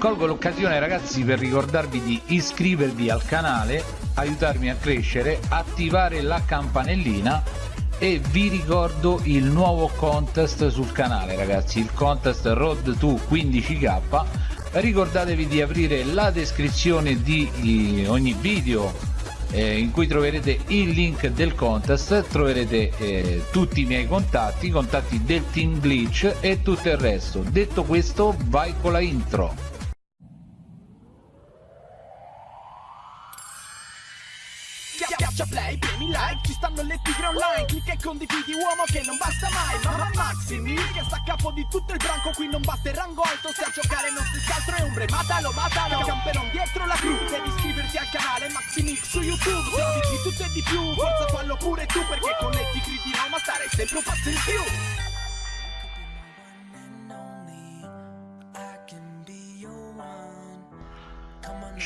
colgo l'occasione ragazzi per ricordarvi di iscrivervi al canale aiutarmi a crescere attivare la campanellina e vi ricordo il nuovo contest sul canale ragazzi il contest road to 15k ricordatevi di aprire la descrizione di ogni video eh, in cui troverete il link del contest troverete eh, tutti i miei contatti i contatti del team glitch e tutto il resto. Detto questo vai con la intro Schiaccia play, premi like, ci stanno le tigre online Clicca e condividi uomo che non basta mai Mamma Maximi, che sta a capo di tutto il branco Qui non basta il rango alto, se a giocare non si altro è ombre Matalo, matalo, camperon dietro la crew Devi iscriverti al canale Maximix su YouTube Se di tutto e di più, forza fallo pure tu Perché con le tigre di Roma stare sempre un passo in più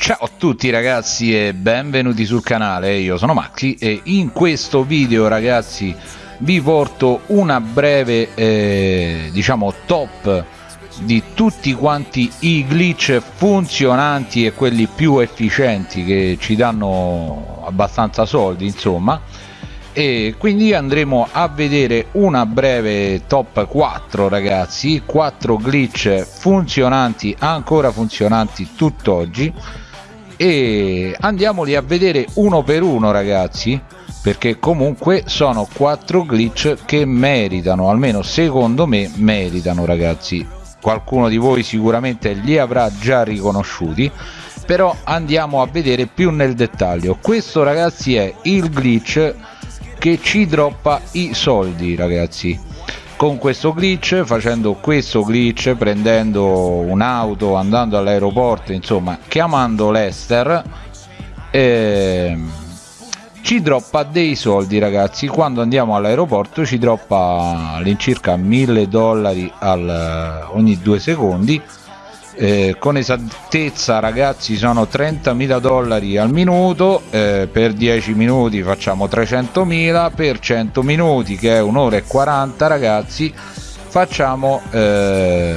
Ciao a tutti ragazzi e benvenuti sul canale, io sono Maxi e in questo video ragazzi vi porto una breve eh, diciamo top di tutti quanti i glitch funzionanti e quelli più efficienti che ci danno abbastanza soldi insomma. E quindi andremo a vedere una breve top 4 ragazzi 4 glitch funzionanti ancora funzionanti tutt'oggi e andiamoli a vedere uno per uno ragazzi perché comunque sono quattro glitch che meritano almeno secondo me meritano ragazzi. Qualcuno di voi sicuramente li avrà già riconosciuti però andiamo a vedere più nel dettaglio. Questo ragazzi è il glitch che ci droppa i soldi ragazzi con questo glitch facendo questo glitch prendendo un'auto andando all'aeroporto insomma chiamando l'Ester eh, ci droppa dei soldi ragazzi. Quando andiamo all'aeroporto ci droppa all'incirca 1000 dollari al, ogni due secondi eh, con esattezza ragazzi sono 30.000 dollari al minuto. Eh, per 10 minuti facciamo 300.000 per 100 minuti che è un'ora e 40 ragazzi facciamo eh,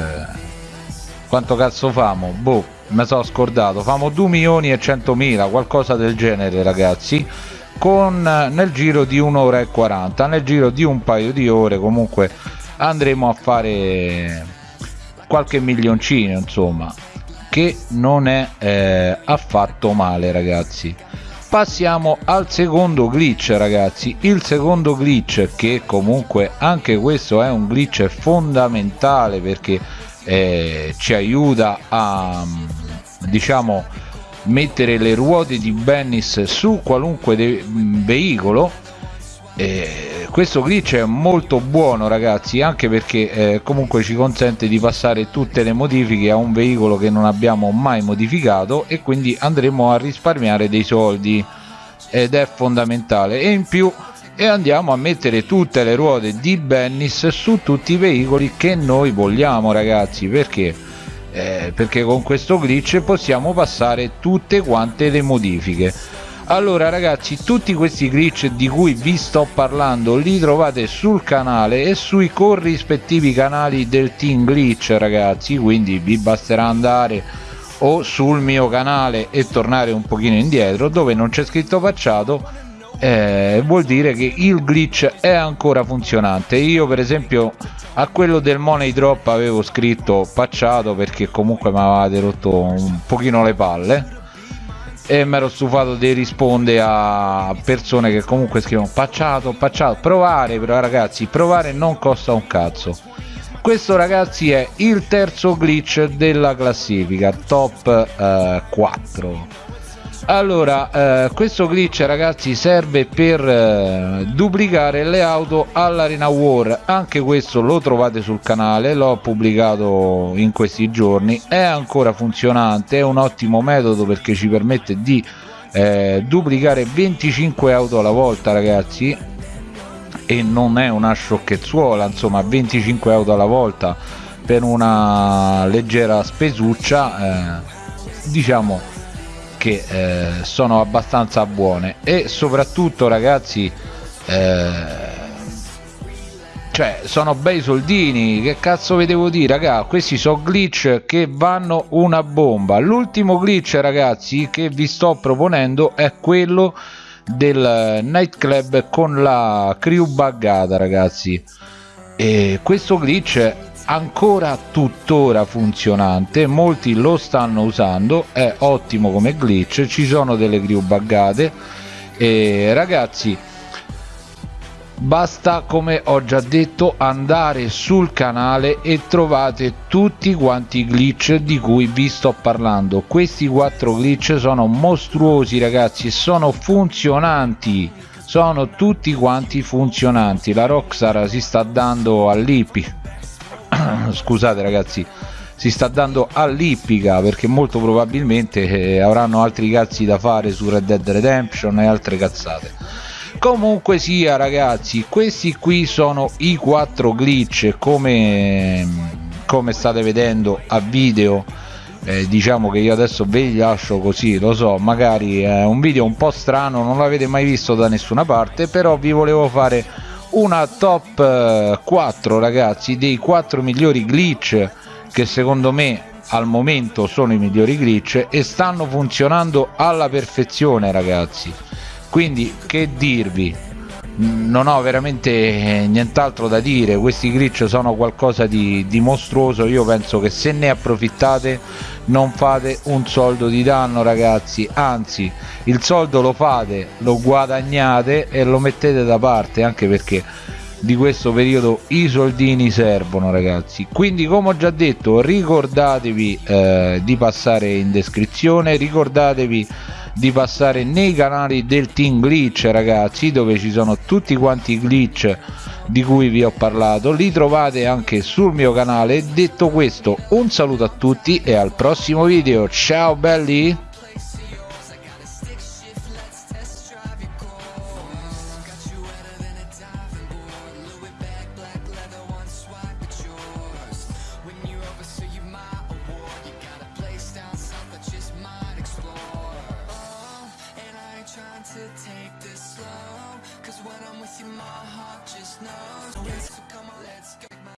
quanto cazzo famo? Boh mi sono scordato. Famo 2 milioni e 100.000 qualcosa del genere ragazzi con nel giro di un'ora e 40 nel giro di un paio di ore comunque andremo a fare qualche milioncino insomma che non è eh, affatto male ragazzi. Passiamo al secondo glitch ragazzi. Il secondo glitch che comunque anche questo è un glitch fondamentale perché eh, ci aiuta a diciamo mettere le ruote di Bennis su qualunque veicolo. Eh, questo glitch è molto buono ragazzi anche perché eh, comunque ci consente di passare tutte le modifiche a un veicolo che non abbiamo mai modificato e quindi andremo a risparmiare dei soldi. Ed è fondamentale. E in più e andiamo a mettere tutte le ruote di Bennis su tutti i veicoli che noi vogliamo ragazzi. Perché? Eh, perché con questo glitch possiamo passare tutte quante le modifiche allora ragazzi tutti questi glitch di cui vi sto parlando li trovate sul canale e sui corrispettivi canali del team glitch ragazzi quindi vi basterà andare o sul mio canale e tornare un pochino indietro dove non c'è scritto facciato eh, vuol dire che il glitch è ancora funzionante. Io per esempio a quello del money drop avevo scritto pacciato perché comunque mi avevate rotto un pochino le palle e mi ero stufato di rispondere a persone che comunque scrivono pacciato, pacciato, provare però ragazzi, provare non costa un cazzo. Questo ragazzi è il terzo glitch della classifica top eh, 4 allora eh, questo glitch ragazzi serve per eh, duplicare le auto all'arena war. Anche questo lo trovate sul canale l'ho pubblicato in questi giorni. È ancora funzionante è un ottimo metodo perché ci permette di eh, duplicare 25 auto alla volta ragazzi. E non è una sciocchezzuola insomma 25 auto alla volta per una leggera spesuccia eh, diciamo che eh, sono abbastanza buone. E soprattutto ragazzi eh, cioè sono bei soldini. Che cazzo vi devo dire? Raga questi sono glitch che vanno una bomba. L'ultimo glitch ragazzi che vi sto proponendo è quello del nightclub con la crew buggata ragazzi. E questo glitch ancora tuttora funzionante molti lo stanno usando è ottimo come glitch ci sono delle crew buggate. E ragazzi basta come ho già detto andare sul canale e trovate tutti quanti i glitch di cui vi sto parlando. Questi quattro glitch sono mostruosi ragazzi sono funzionanti sono tutti quanti funzionanti. La Rockstar si sta dando all'ippi scusate ragazzi si sta dando all'ippica perché molto probabilmente eh, avranno altri cazzi da fare su Red Dead Redemption e altre cazzate. Comunque sia ragazzi questi qui sono i quattro glitch come, come state vedendo a video. Eh, diciamo che io adesso ve li lascio così lo so magari è un video un po' strano non l'avete mai visto da nessuna parte però vi volevo fare una top 4 eh, ragazzi dei 4 migliori glitch che secondo me al momento sono i migliori glitch e stanno funzionando alla perfezione ragazzi. Quindi che dirvi non ho veramente eh, nient'altro da dire. Questi glitch sono qualcosa di, di, mostruoso. Io penso che se ne approfittate non fate un soldo di danno ragazzi. Anzi il soldo lo fate lo guadagnate e lo mettete da parte anche perché di questo periodo i soldini servono ragazzi. Quindi come ho già detto ricordatevi eh, di passare in descrizione ricordatevi di passare nei canali del team glitch ragazzi dove ci sono tutti quanti i glitch di cui vi ho parlato. Li trovate anche sul mio canale. Detto questo un saluto a tutti e al prossimo video. Ciao belli